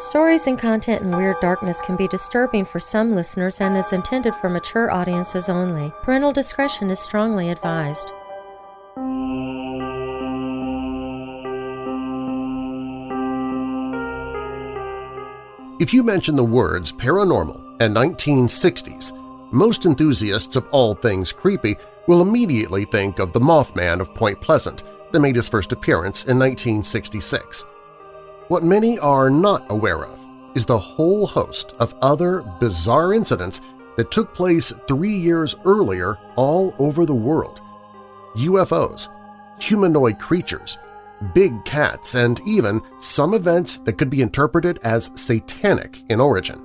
Stories and content in Weird Darkness can be disturbing for some listeners and is intended for mature audiences only. Parental discretion is strongly advised. If you mention the words paranormal and 1960s, most enthusiasts of all things creepy will immediately think of the Mothman of Point Pleasant that made his first appearance in 1966. What many are not aware of is the whole host of other bizarre incidents that took place three years earlier all over the world. UFOs, humanoid creatures, big cats, and even some events that could be interpreted as satanic in origin.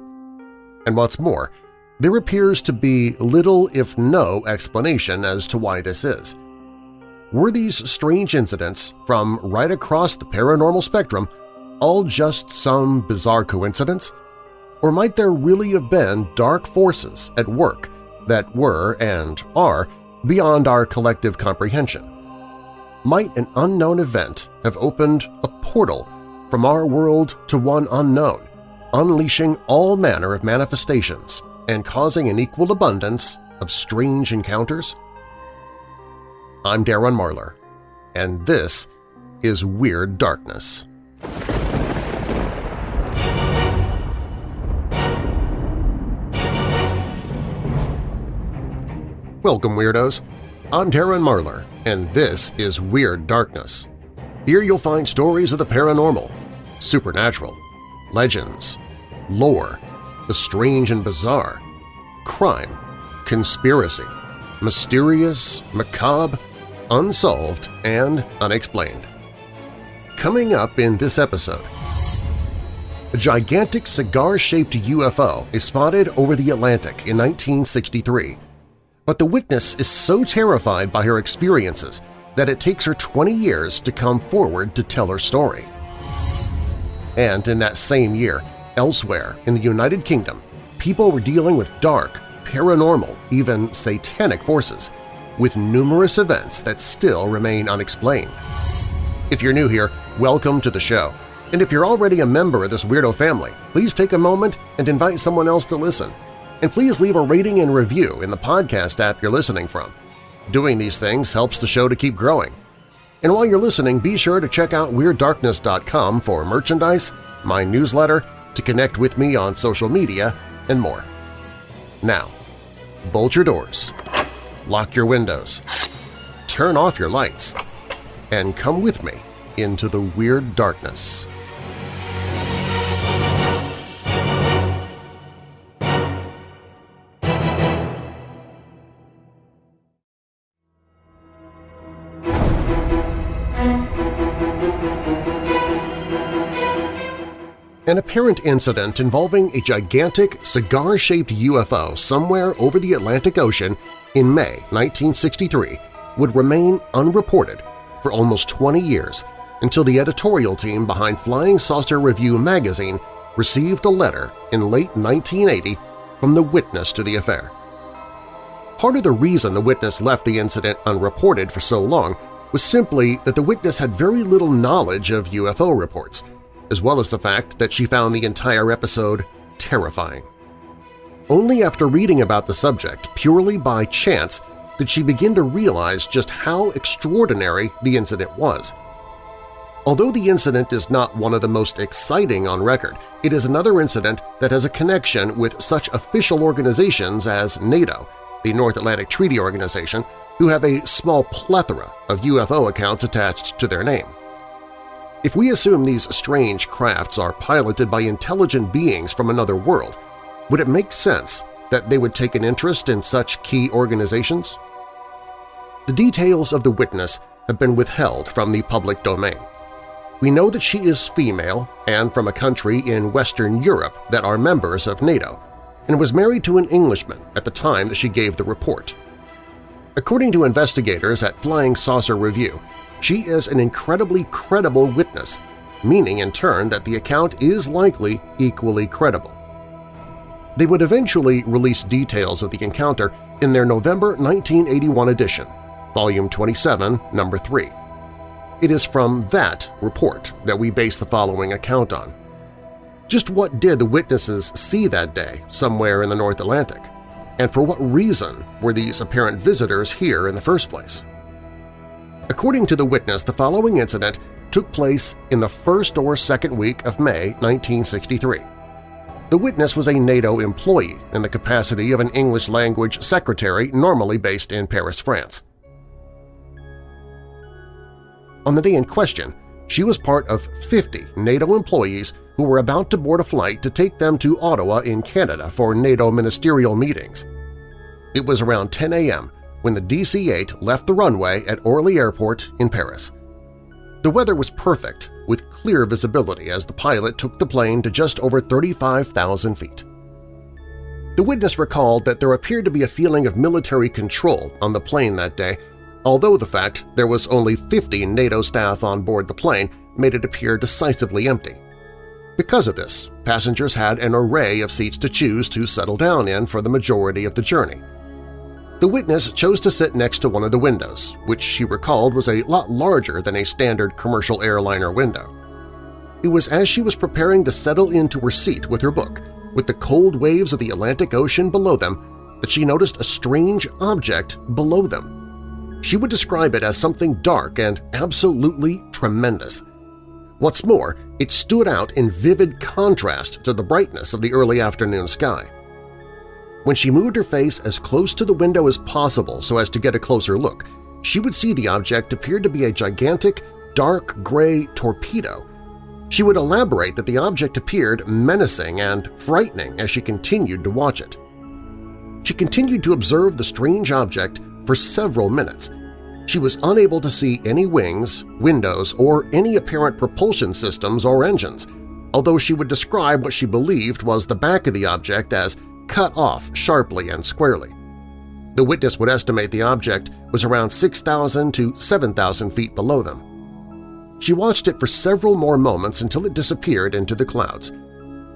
And what's more, there appears to be little if no explanation as to why this is. Were these strange incidents from right across the paranormal spectrum all just some bizarre coincidence? Or might there really have been dark forces at work that were and are beyond our collective comprehension? Might an unknown event have opened a portal from our world to one unknown, unleashing all manner of manifestations and causing an equal abundance of strange encounters? I'm Darren Marlar, and this is Weird Darkness. Welcome, Weirdos! I'm Darren Marlar, and this is Weird Darkness. Here you'll find stories of the paranormal, supernatural, legends, lore, the strange and bizarre, crime, conspiracy, mysterious, macabre, unsolved, and unexplained. Coming up in this episode, a gigantic cigar-shaped UFO is spotted over the Atlantic in 1963 but the witness is so terrified by her experiences that it takes her 20 years to come forward to tell her story. And in that same year, elsewhere in the United Kingdom, people were dealing with dark, paranormal, even satanic forces, with numerous events that still remain unexplained. If you're new here, welcome to the show. And if you're already a member of this weirdo family, please take a moment and invite someone else to listen – and please leave a rating and review in the podcast app you're listening from. Doing these things helps the show to keep growing. And while you're listening, be sure to check out WeirdDarkness.com for merchandise, my newsletter, to connect with me on social media, and more. Now, bolt your doors, lock your windows, turn off your lights, and come with me into the Weird Darkness. An apparent incident involving a gigantic cigar-shaped UFO somewhere over the Atlantic Ocean in May 1963 would remain unreported for almost 20 years until the editorial team behind Flying Saucer Review magazine received a letter in late 1980 from the witness to the affair. Part of the reason the witness left the incident unreported for so long was simply that the witness had very little knowledge of UFO reports – as well as the fact that she found the entire episode terrifying. Only after reading about the subject purely by chance did she begin to realize just how extraordinary the incident was. Although the incident is not one of the most exciting on record, it is another incident that has a connection with such official organizations as NATO, the North Atlantic Treaty Organization, who have a small plethora of UFO accounts attached to their name. If we assume these strange crafts are piloted by intelligent beings from another world, would it make sense that they would take an interest in such key organizations? The details of the witness have been withheld from the public domain. We know that she is female and from a country in Western Europe that are members of NATO, and was married to an Englishman at the time that she gave the report. According to investigators at Flying Saucer Review, she is an incredibly credible witness, meaning in turn that the account is likely equally credible. They would eventually release details of the encounter in their November 1981 edition, Volume 27, Number 3. It is from that report that we base the following account on. Just what did the witnesses see that day somewhere in the North Atlantic? And for what reason were these apparent visitors here in the first place? According to the witness, the following incident took place in the first or second week of May 1963. The witness was a NATO employee in the capacity of an English-language secretary normally based in Paris, France. On the day in question, she was part of 50 NATO employees who were about to board a flight to take them to Ottawa in Canada for NATO ministerial meetings. It was around 10 a.m. when the DC-8 left the runway at Orly Airport in Paris. The weather was perfect, with clear visibility as the pilot took the plane to just over 35,000 feet. The witness recalled that there appeared to be a feeling of military control on the plane that day although the fact there was only 50 NATO staff on board the plane made it appear decisively empty. Because of this, passengers had an array of seats to choose to settle down in for the majority of the journey. The witness chose to sit next to one of the windows, which she recalled was a lot larger than a standard commercial airliner window. It was as she was preparing to settle into her seat with her book, with the cold waves of the Atlantic Ocean below them, that she noticed a strange object below them. She would describe it as something dark and absolutely tremendous. What's more, it stood out in vivid contrast to the brightness of the early afternoon sky. When she moved her face as close to the window as possible so as to get a closer look, she would see the object appeared to be a gigantic, dark gray torpedo. She would elaborate that the object appeared menacing and frightening as she continued to watch it. She continued to observe the strange object for several minutes. She was unable to see any wings, windows, or any apparent propulsion systems or engines, although she would describe what she believed was the back of the object as cut off sharply and squarely. The witness would estimate the object was around 6,000 to 7,000 feet below them. She watched it for several more moments until it disappeared into the clouds.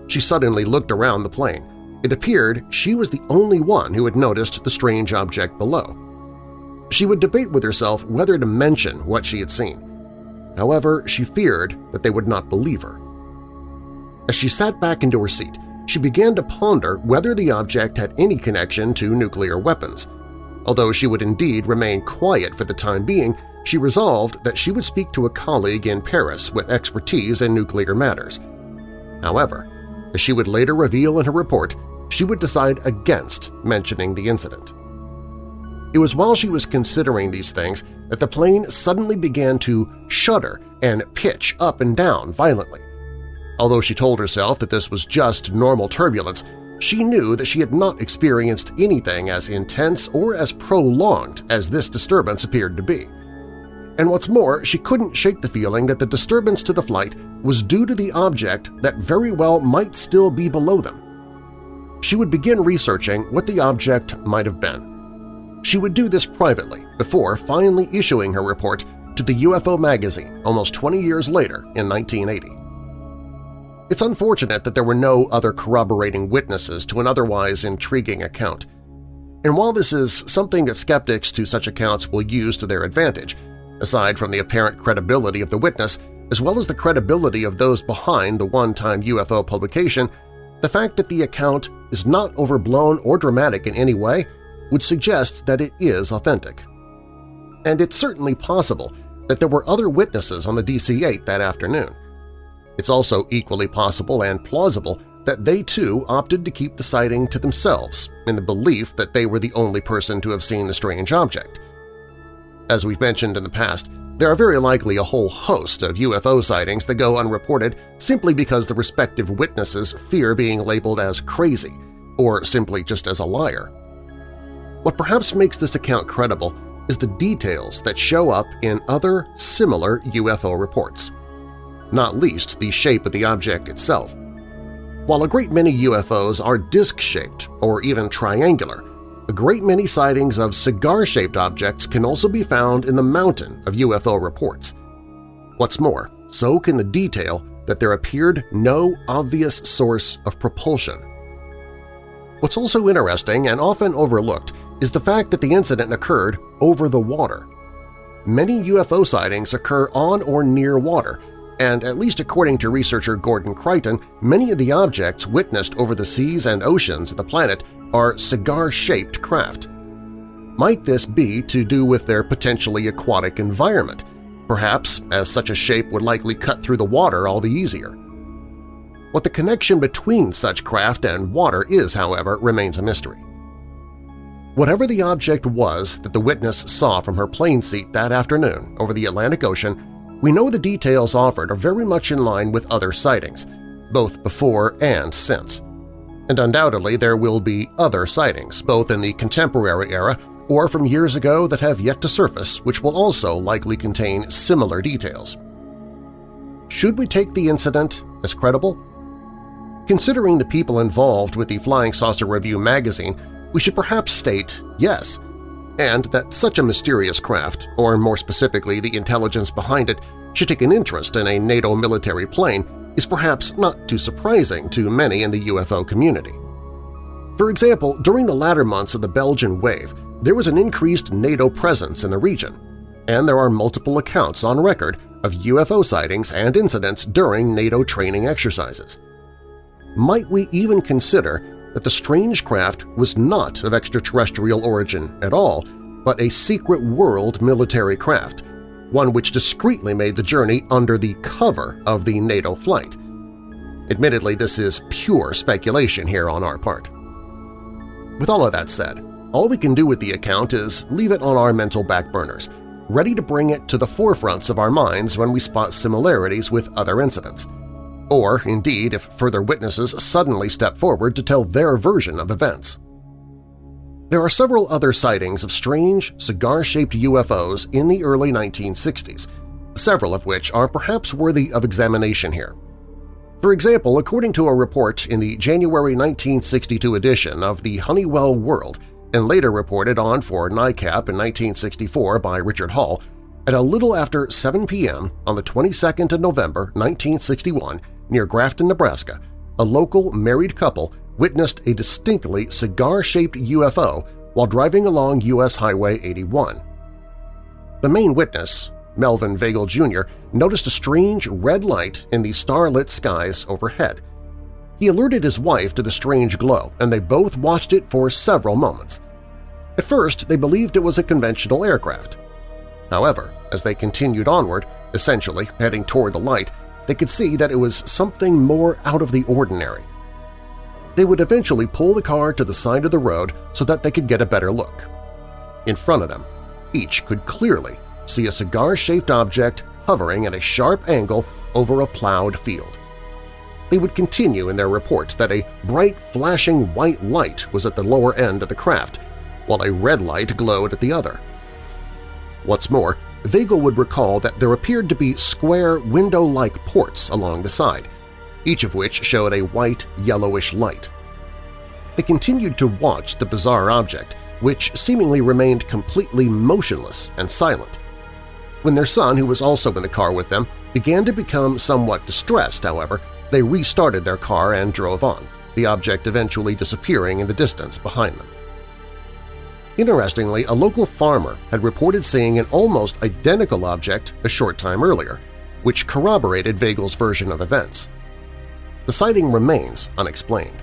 She suddenly looked around the plane. It appeared she was the only one who had noticed the strange object below. She would debate with herself whether to mention what she had seen. However, she feared that they would not believe her. As she sat back into her seat, she began to ponder whether the object had any connection to nuclear weapons. Although she would indeed remain quiet for the time being, she resolved that she would speak to a colleague in Paris with expertise in nuclear matters. However, as she would later reveal in her report, she would decide against mentioning the incident. It was while she was considering these things that the plane suddenly began to shudder and pitch up and down violently. Although she told herself that this was just normal turbulence, she knew that she had not experienced anything as intense or as prolonged as this disturbance appeared to be. And what's more, she couldn't shake the feeling that the disturbance to the flight was due to the object that very well might still be below them. She would begin researching what the object might have been. She would do this privately before finally issuing her report to the UFO magazine almost 20 years later in 1980. It's unfortunate that there were no other corroborating witnesses to an otherwise intriguing account. And while this is something that skeptics to such accounts will use to their advantage, aside from the apparent credibility of the witness as well as the credibility of those behind the one-time UFO publication, the fact that the account is not overblown or dramatic in any way would suggest that it is authentic. And it's certainly possible that there were other witnesses on the DC-8 that afternoon. It's also equally possible and plausible that they too opted to keep the sighting to themselves in the belief that they were the only person to have seen the strange object. As we've mentioned in the past, there are very likely a whole host of UFO sightings that go unreported simply because the respective witnesses fear being labeled as crazy or simply just as a liar. What perhaps makes this account credible is the details that show up in other similar UFO reports, not least the shape of the object itself. While a great many UFOs are disc-shaped or even triangular, a great many sightings of cigar-shaped objects can also be found in the mountain of UFO reports. What's more, so can the detail that there appeared no obvious source of propulsion. What's also interesting and often overlooked is the fact that the incident occurred over the water. Many UFO sightings occur on or near water, and at least according to researcher Gordon Creighton, many of the objects witnessed over the seas and oceans of the planet are cigar-shaped craft. Might this be to do with their potentially aquatic environment, perhaps as such a shape would likely cut through the water all the easier? What the connection between such craft and water is, however, remains a mystery. Whatever the object was that the witness saw from her plane seat that afternoon over the Atlantic Ocean we know the details offered are very much in line with other sightings, both before and since. And undoubtedly there will be other sightings, both in the contemporary era or from years ago that have yet to surface which will also likely contain similar details. Should we take the incident as credible? Considering the people involved with the Flying Saucer Review magazine, we should perhaps state yes, and that such a mysterious craft, or more specifically the intelligence behind it, should take an interest in a NATO military plane is perhaps not too surprising to many in the UFO community. For example, during the latter months of the Belgian wave, there was an increased NATO presence in the region, and there are multiple accounts on record of UFO sightings and incidents during NATO training exercises. Might we even consider that the strange craft was not of extraterrestrial origin at all, but a secret world military craft, one which discreetly made the journey under the cover of the NATO flight. Admittedly, this is pure speculation here on our part. With all of that said, all we can do with the account is leave it on our mental back burners, ready to bring it to the forefronts of our minds when we spot similarities with other incidents or indeed if further witnesses suddenly step forward to tell their version of events. There are several other sightings of strange, cigar-shaped UFOs in the early 1960s, several of which are perhaps worthy of examination here. For example, according to a report in the January 1962 edition of the Honeywell World and later reported on for NICAP in 1964 by Richard Hall, at a little after 7 p.m. on the 22nd of November 1961, near Grafton, Nebraska, a local married couple witnessed a distinctly cigar-shaped UFO while driving along U.S. Highway 81. The main witness, Melvin Vagel Jr., noticed a strange red light in the starlit skies overhead. He alerted his wife to the strange glow, and they both watched it for several moments. At first, they believed it was a conventional aircraft. However, as they continued onward, essentially heading toward the light, they could see that it was something more out of the ordinary. They would eventually pull the car to the side of the road so that they could get a better look. In front of them, each could clearly see a cigar-shaped object hovering at a sharp angle over a plowed field. They would continue in their report that a bright flashing white light was at the lower end of the craft, while a red light glowed at the other. What's more, Vagel would recall that there appeared to be square window-like ports along the side, each of which showed a white, yellowish light. They continued to watch the bizarre object, which seemingly remained completely motionless and silent. When their son, who was also in the car with them, began to become somewhat distressed, however, they restarted their car and drove on, the object eventually disappearing in the distance behind them. Interestingly, a local farmer had reported seeing an almost identical object a short time earlier, which corroborated Vagel's version of events. The sighting remains unexplained.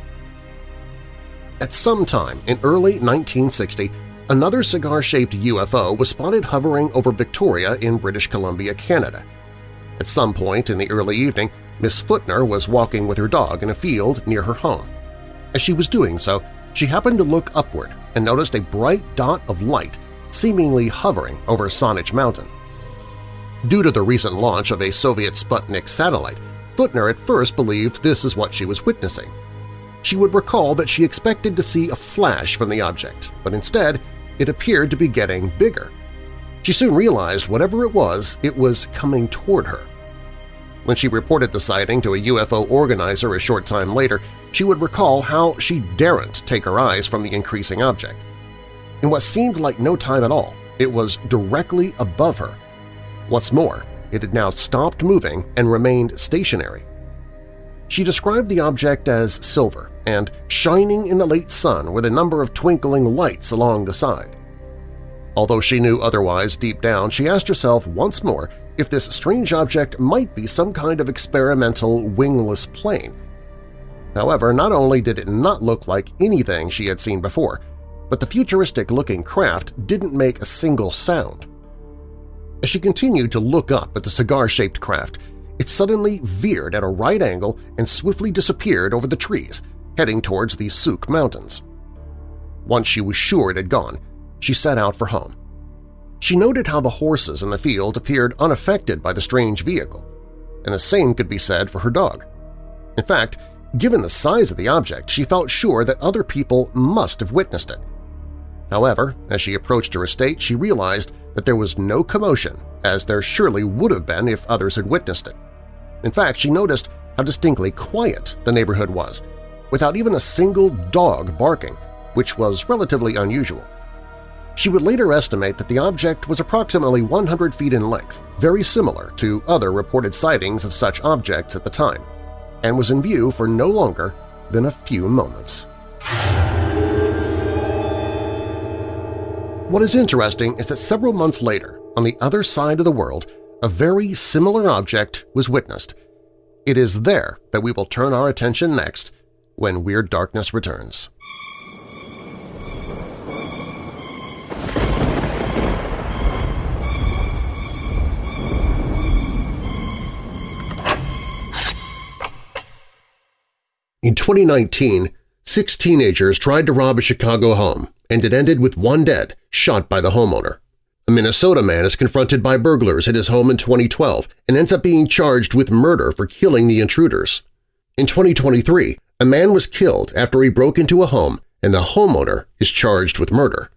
At some time in early 1960, another cigar-shaped UFO was spotted hovering over Victoria in British Columbia, Canada. At some point in the early evening, Miss Footner was walking with her dog in a field near her home. As she was doing so, she happened to look upward and noticed a bright dot of light seemingly hovering over Saanich Mountain. Due to the recent launch of a Soviet Sputnik satellite, Footner at first believed this is what she was witnessing. She would recall that she expected to see a flash from the object, but instead it appeared to be getting bigger. She soon realized whatever it was, it was coming toward her. When she reported the sighting to a UFO organizer a short time later, she would recall how she daren't take her eyes from the increasing object. In what seemed like no time at all, it was directly above her. What's more, it had now stopped moving and remained stationary. She described the object as silver and shining in the late sun with a number of twinkling lights along the side. Although she knew otherwise deep down, she asked herself once more if this strange object might be some kind of experimental wingless plane. However, not only did it not look like anything she had seen before, but the futuristic-looking craft didn't make a single sound. As she continued to look up at the cigar-shaped craft, it suddenly veered at a right angle and swiftly disappeared over the trees, heading towards the Sooke Mountains. Once she was sure it had gone, she set out for home. She noted how the horses in the field appeared unaffected by the strange vehicle, and the same could be said for her dog. In fact, given the size of the object, she felt sure that other people must have witnessed it. However, as she approached her estate, she realized that there was no commotion, as there surely would have been if others had witnessed it. In fact, she noticed how distinctly quiet the neighborhood was, without even a single dog barking, which was relatively unusual. She would later estimate that the object was approximately 100 feet in length, very similar to other reported sightings of such objects at the time, and was in view for no longer than a few moments. What is interesting is that several months later, on the other side of the world, a very similar object was witnessed. It is there that we will turn our attention next when Weird Darkness returns. In 2019, six teenagers tried to rob a Chicago home, and it ended with one dead, shot by the homeowner. A Minnesota man is confronted by burglars at his home in 2012 and ends up being charged with murder for killing the intruders. In 2023, a man was killed after he broke into a home and the homeowner is charged with murder.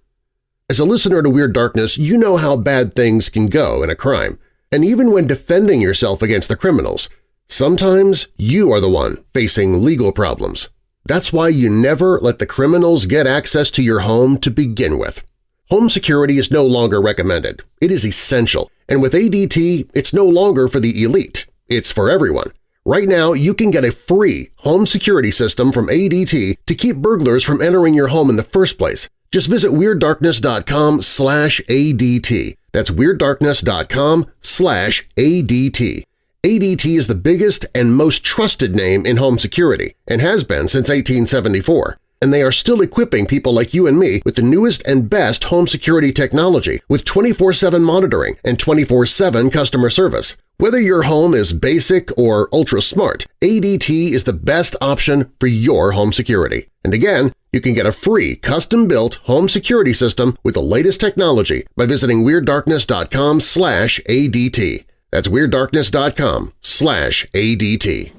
As a listener to Weird Darkness, you know how bad things can go in a crime, and even when defending yourself against the criminals, sometimes you are the one facing legal problems. That's why you never let the criminals get access to your home to begin with. Home security is no longer recommended. It is essential, and with ADT, it's no longer for the elite. It's for everyone. Right now, you can get a free home security system from ADT to keep burglars from entering your home in the first place. Just visit WeirdDarkness.com slash ADT. That's WeirdDarkness.com slash ADT. ADT is the biggest and most trusted name in home security and has been since 1874 and they are still equipping people like you and me with the newest and best home security technology with 24-7 monitoring and 24-7 customer service. Whether your home is basic or ultra-smart, ADT is the best option for your home security. And again, you can get a free custom-built home security system with the latest technology by visiting WeirdDarkness.com ADT. That's WeirdDarkness.com slash ADT.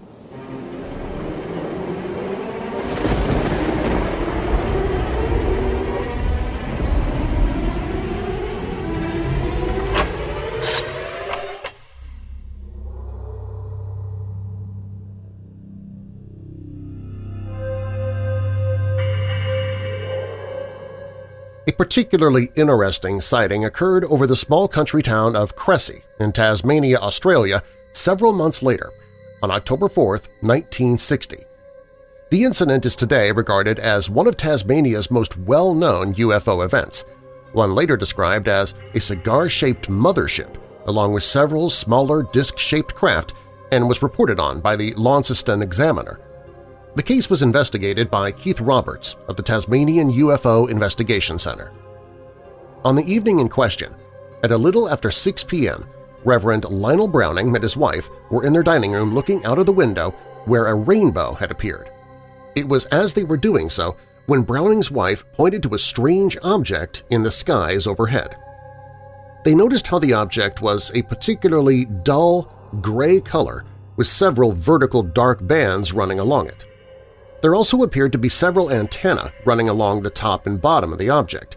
A particularly interesting sighting occurred over the small country town of Cressy in Tasmania, Australia, several months later, on October 4, 1960. The incident is today regarded as one of Tasmania's most well-known UFO events, one later described as a cigar-shaped mothership along with several smaller disc-shaped craft and was reported on by the Launceston Examiner. The case was investigated by Keith Roberts of the Tasmanian UFO Investigation Center. On the evening in question, at a little after 6 p.m., Reverend Lionel Browning and his wife were in their dining room looking out of the window where a rainbow had appeared. It was as they were doing so when Browning's wife pointed to a strange object in the skies overhead. They noticed how the object was a particularly dull, gray color with several vertical dark bands running along it. There also appeared to be several antennae running along the top and bottom of the object.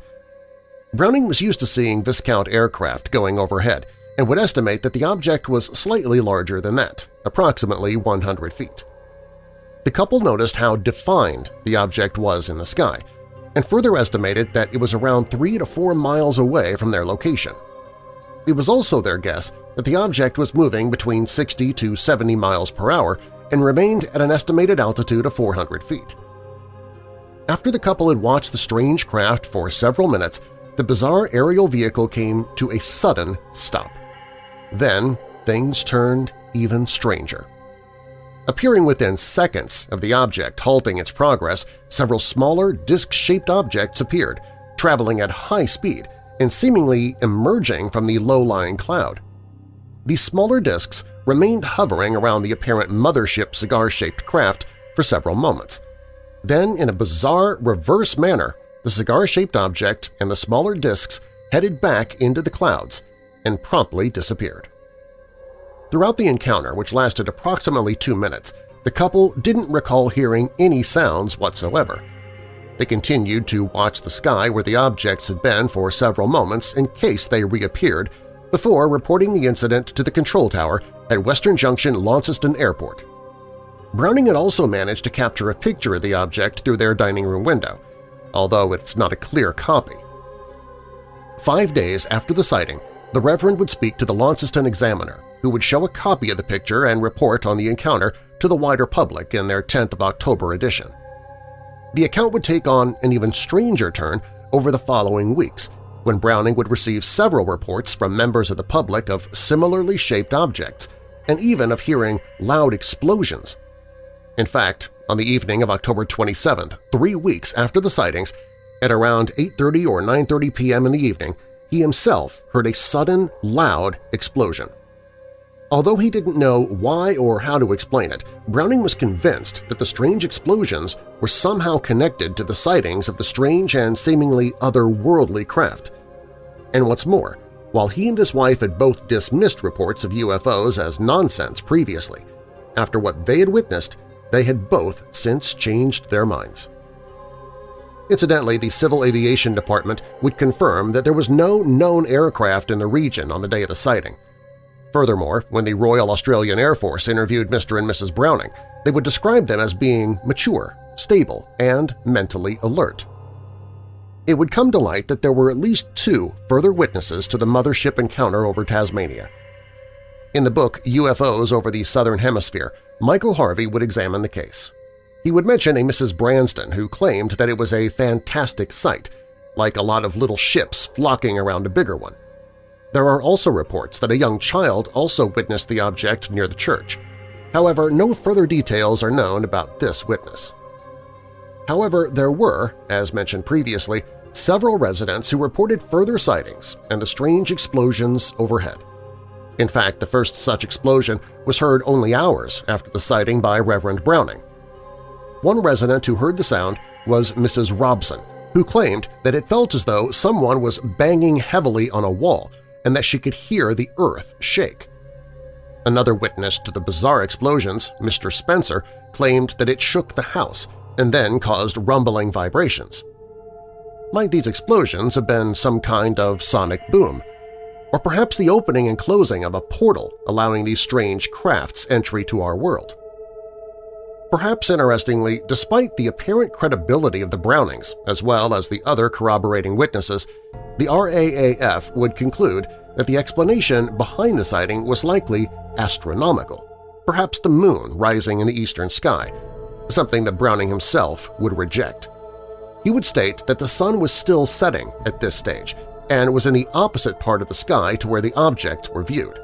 Browning was used to seeing Viscount aircraft going overhead and would estimate that the object was slightly larger than that, approximately 100 feet. The couple noticed how defined the object was in the sky, and further estimated that it was around 3 to 4 miles away from their location. It was also their guess that the object was moving between 60 to 70 miles per hour and remained at an estimated altitude of 400 feet. After the couple had watched the strange craft for several minutes, the bizarre aerial vehicle came to a sudden stop. Then things turned even stranger. Appearing within seconds of the object halting its progress, several smaller, disc-shaped objects appeared, traveling at high speed and seemingly emerging from the low-lying cloud. These smaller discs remained hovering around the apparent mothership cigar-shaped craft for several moments. Then, in a bizarre reverse manner, the cigar-shaped object and the smaller discs headed back into the clouds and promptly disappeared. Throughout the encounter, which lasted approximately two minutes, the couple didn't recall hearing any sounds whatsoever. They continued to watch the sky where the objects had been for several moments in case they reappeared before reporting the incident to the control tower at Western Junction Launceston Airport. Browning had also managed to capture a picture of the object through their dining room window, although it's not a clear copy. Five days after the sighting, the Reverend would speak to the Launceston Examiner, who would show a copy of the picture and report on the encounter to the wider public in their 10th of October edition. The account would take on an even stranger turn over the following weeks, when Browning would receive several reports from members of the public of similarly shaped objects, and even of hearing loud explosions. In fact, on the evening of October 27th, three weeks after the sightings, at around 8.30 or 9.30 p.m. in the evening, he himself heard a sudden, loud explosion. Although he didn't know why or how to explain it, Browning was convinced that the strange explosions were somehow connected to the sightings of the strange and seemingly otherworldly craft. And what's more, while he and his wife had both dismissed reports of UFOs as nonsense previously, after what they had witnessed, they had both since changed their minds. Incidentally, the Civil Aviation Department would confirm that there was no known aircraft in the region on the day of the sighting. Furthermore, when the Royal Australian Air Force interviewed Mr. and Mrs. Browning, they would describe them as being mature, stable, and mentally alert. It would come to light that there were at least two further witnesses to the mothership encounter over Tasmania. In the book UFOs over the Southern Hemisphere, Michael Hervey would examine the case. He would mention a Mrs. Branston who claimed that it was a fantastic sight, like a lot of little ships flocking around a bigger one. There are also reports that a young child also witnessed the object near the church. However, no further details are known about this witness. However, there were, as mentioned previously, several residents who reported further sightings and the strange explosions overhead. In fact, the first such explosion was heard only hours after the sighting by Reverend Browning. One resident who heard the sound was Mrs. Robson, who claimed that it felt as though someone was banging heavily on a wall and that she could hear the earth shake. Another witness to the bizarre explosions, Mr. Spencer, claimed that it shook the house and then caused rumbling vibrations. Might these explosions have been some kind of sonic boom? Or perhaps the opening and closing of a portal allowing these strange crafts entry to our world? Perhaps interestingly, despite the apparent credibility of the Brownings as well as the other corroborating witnesses, the RAAF would conclude that the explanation behind the sighting was likely astronomical, perhaps the moon rising in the eastern sky, something that Browning himself would reject. He would state that the sun was still setting at this stage and was in the opposite part of the sky to where the objects were viewed.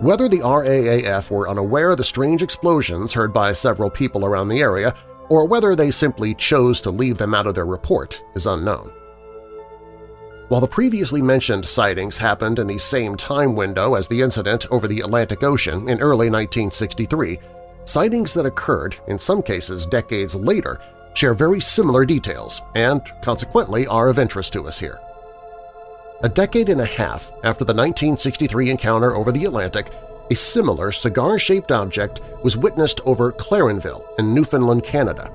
Whether the RAAF were unaware of the strange explosions heard by several people around the area or whether they simply chose to leave them out of their report is unknown. While the previously mentioned sightings happened in the same time window as the incident over the Atlantic Ocean in early 1963, sightings that occurred, in some cases decades later, share very similar details and, consequently, are of interest to us here. A decade and a half after the 1963 encounter over the Atlantic, a similar cigar-shaped object was witnessed over Clarenville in Newfoundland, Canada.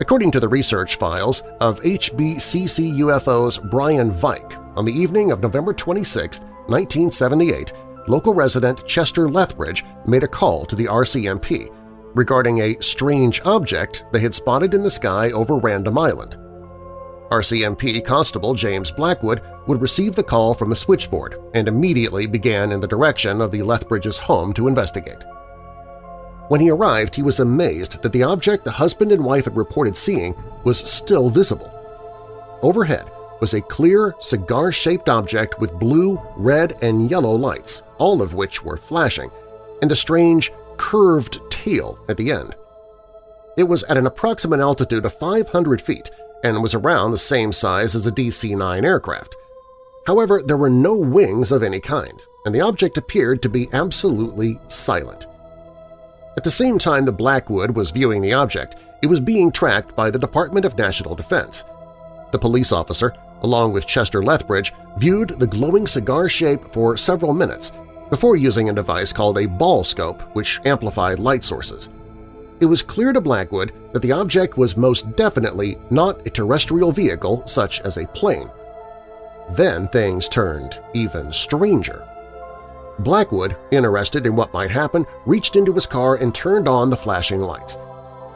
According to the research files of HBCC UFO's Brian Vike, on the evening of November 26, 1978, local resident Chester Lethbridge made a call to the RCMP regarding a strange object they had spotted in the sky over Random Island. RCMP Constable James Blackwood would receive the call from the switchboard and immediately began in the direction of the Lethbridge's home to investigate. When he arrived, he was amazed that the object the husband and wife had reported seeing was still visible. Overhead, was a clear, cigar-shaped object with blue, red, and yellow lights, all of which were flashing, and a strange, curved tail at the end. It was at an approximate altitude of 500 feet and was around the same size as a DC-9 aircraft. However, there were no wings of any kind, and the object appeared to be absolutely silent. At the same time the Blackwood was viewing the object, it was being tracked by the Department of National Defense. The police officer, along with Chester Lethbridge, viewed the glowing cigar shape for several minutes before using a device called a ball scope which amplified light sources. It was clear to Blackwood that the object was most definitely not a terrestrial vehicle such as a plane. Then things turned even stranger. Blackwood, interested in what might happen, reached into his car and turned on the flashing lights.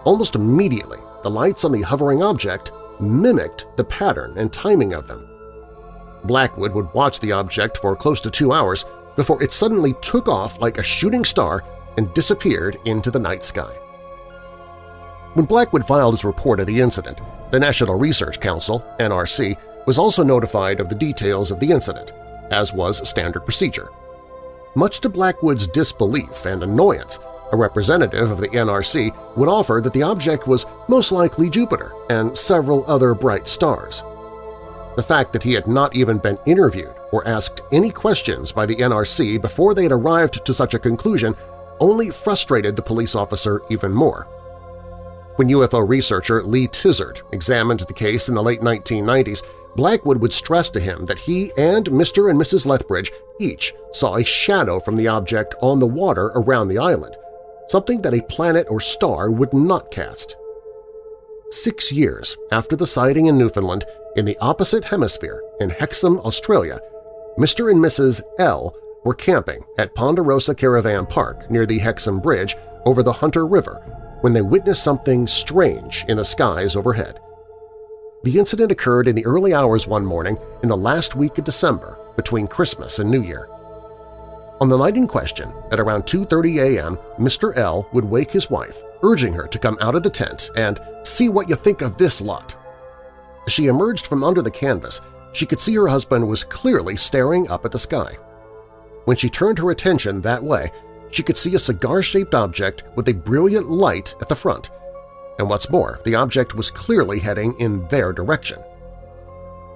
Almost immediately, the lights on the hovering object mimicked the pattern and timing of them. Blackwood would watch the object for close to two hours before it suddenly took off like a shooting star and disappeared into the night sky. When Blackwood filed his report of the incident, the National Research Council NRC, was also notified of the details of the incident, as was standard procedure. Much to Blackwood's disbelief and annoyance, a representative of the NRC would offer that the object was most likely Jupiter and several other bright stars. The fact that he had not even been interviewed or asked any questions by the NRC before they had arrived to such a conclusion only frustrated the police officer even more. When UFO researcher Lee Tizard examined the case in the late 1990s, Blackwood would stress to him that he and Mr. and Mrs. Lethbridge each saw a shadow from the object on the water around the island, something that a planet or star would not cast. Six years after the sighting in Newfoundland, in the opposite hemisphere, in Hexham, Australia, Mr. and Mrs. L were camping at Ponderosa Caravan Park near the Hexham Bridge over the Hunter River when they witnessed something strange in the skies overhead. The incident occurred in the early hours one morning in the last week of December between Christmas and New Year. On the night in question, at around 2.30 a.m., Mr. L would wake his wife, urging her to come out of the tent and see what you think of this lot. As she emerged from under the canvas, she could see her husband was clearly staring up at the sky. When she turned her attention that way, she could see a cigar-shaped object with a brilliant light at the front. And what's more, the object was clearly heading in their direction.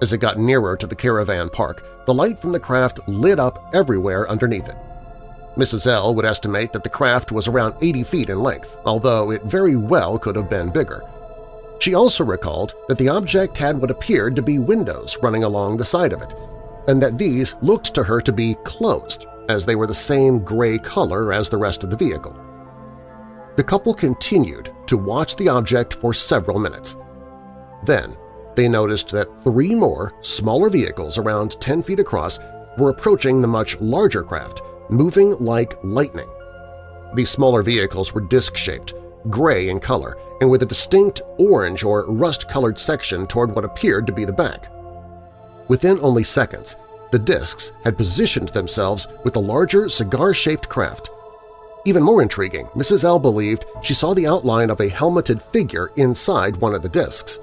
As it got nearer to the caravan park, the light from the craft lit up everywhere underneath it. Mrs. L would estimate that the craft was around 80 feet in length, although it very well could have been bigger. She also recalled that the object had what appeared to be windows running along the side of it, and that these looked to her to be closed, as they were the same gray color as the rest of the vehicle. The couple continued to watch the object for several minutes. Then they noticed that three more, smaller vehicles around 10 feet across were approaching the much larger craft, moving like lightning. These smaller vehicles were disc-shaped, gray in color, and with a distinct orange or rust-colored section toward what appeared to be the back. Within only seconds, the discs had positioned themselves with the larger cigar-shaped craft. Even more intriguing, Mrs. L believed she saw the outline of a helmeted figure inside one of the discs.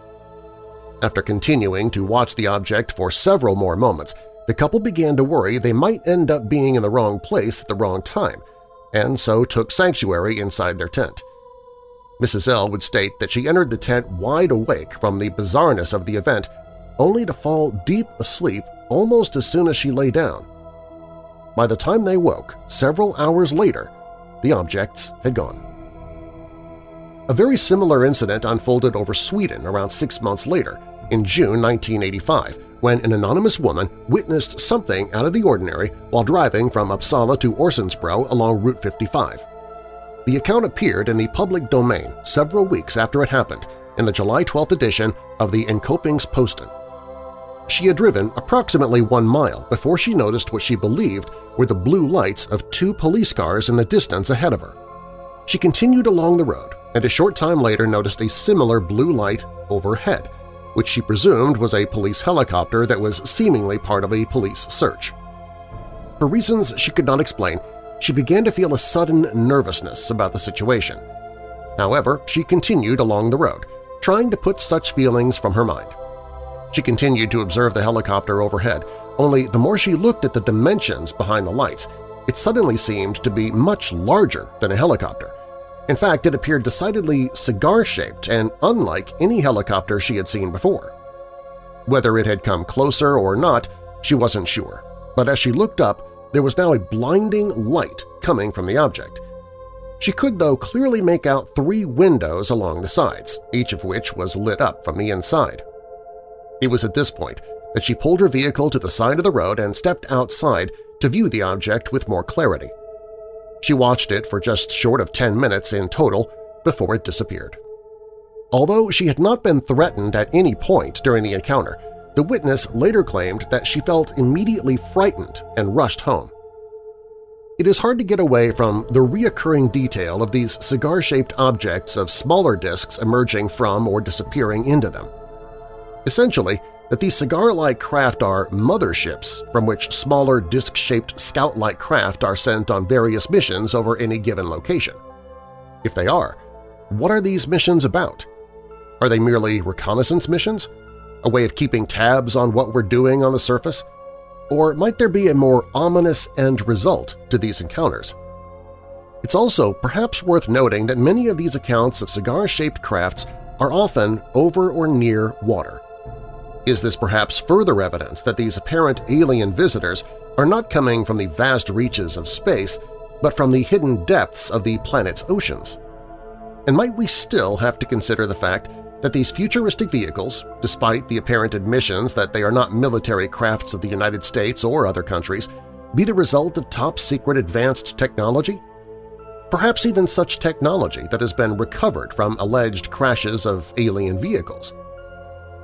After continuing to watch the object for several more moments, the couple began to worry they might end up being in the wrong place at the wrong time, and so took sanctuary inside their tent. Mrs. L would state that she entered the tent wide awake from the bizarreness of the event, only to fall deep asleep almost as soon as she lay down. By the time they woke, several hours later, the objects had gone. A very similar incident unfolded over Sweden around six months later, in June 1985, when an anonymous woman witnessed something out of the ordinary while driving from Uppsala to Örsundsbro along Route 55. The account appeared in the public domain several weeks after it happened in the July 12th edition of the Enköpingsposten. She had driven approximately one mile before she noticed what she believed were the blue lights of two police cars in the distance ahead of her. She continued along the road, and a short time later noticed a similar blue light overhead, which she presumed was a police helicopter that was seemingly part of a police search. For reasons she could not explain, she began to feel a sudden nervousness about the situation. However, she continued along the road, trying to put such feelings from her mind. She continued to observe the helicopter overhead, only the more she looked at the dimensions behind the lights, it suddenly seemed to be much larger than a helicopter. In fact, it appeared decidedly cigar-shaped and unlike any helicopter she had seen before. Whether it had come closer or not, she wasn't sure, but as she looked up, there was now a blinding light coming from the object. She could, though, clearly make out three windows along the sides, each of which was lit up from the inside. It was at this point that she pulled her vehicle to the side of the road and stepped outside to view the object with more clarity. She watched it for just short of 10 minutes in total before it disappeared. Although she had not been threatened at any point during the encounter, the witness later claimed that she felt immediately frightened and rushed home. It is hard to get away from the reoccurring detail of these cigar-shaped objects of smaller disks emerging from or disappearing into them. Essentially, that these cigar-like craft are motherships from which smaller disc-shaped scout-like craft are sent on various missions over any given location. If they are, what are these missions about? Are they merely reconnaissance missions? A way of keeping tabs on what we're doing on the surface? Or might there be a more ominous end result to these encounters? It's also perhaps worth noting that many of these accounts of cigar-shaped crafts are often over or near water, is this perhaps further evidence that these apparent alien visitors are not coming from the vast reaches of space, but from the hidden depths of the planet's oceans? And might we still have to consider the fact that these futuristic vehicles, despite the apparent admissions that they are not military crafts of the United States or other countries, be the result of top-secret advanced technology? Perhaps even such technology that has been recovered from alleged crashes of alien vehicles.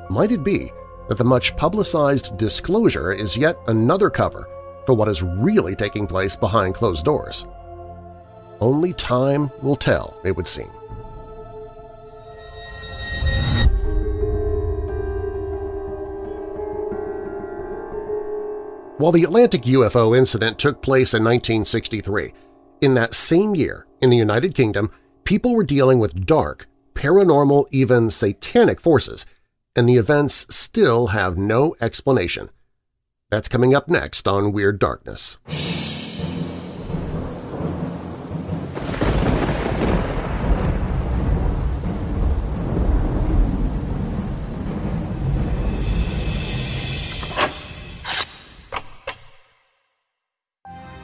Might it be that the much publicized disclosure is yet another cover for what is really taking place behind closed doors. Only time will tell, it would seem. While the Atlantic UFO incident took place in 1963, in that same year in the United Kingdom, people were dealing with dark, paranormal, even satanic forces and the events still have no explanation. That's coming up next on Weird Darkness.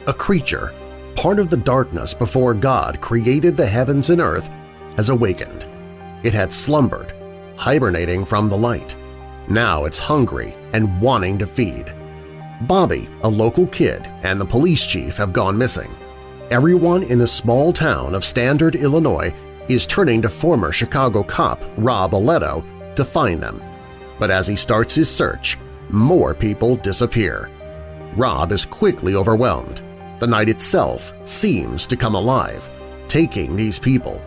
A creature, part of the darkness before God created the heavens and earth, has awakened. It had slumbered hibernating from the light. Now it's hungry and wanting to feed. Bobby, a local kid, and the police chief have gone missing. Everyone in the small town of Standard, Illinois is turning to former Chicago cop Rob Aletto to find them. But as he starts his search, more people disappear. Rob is quickly overwhelmed. The night itself seems to come alive, taking these people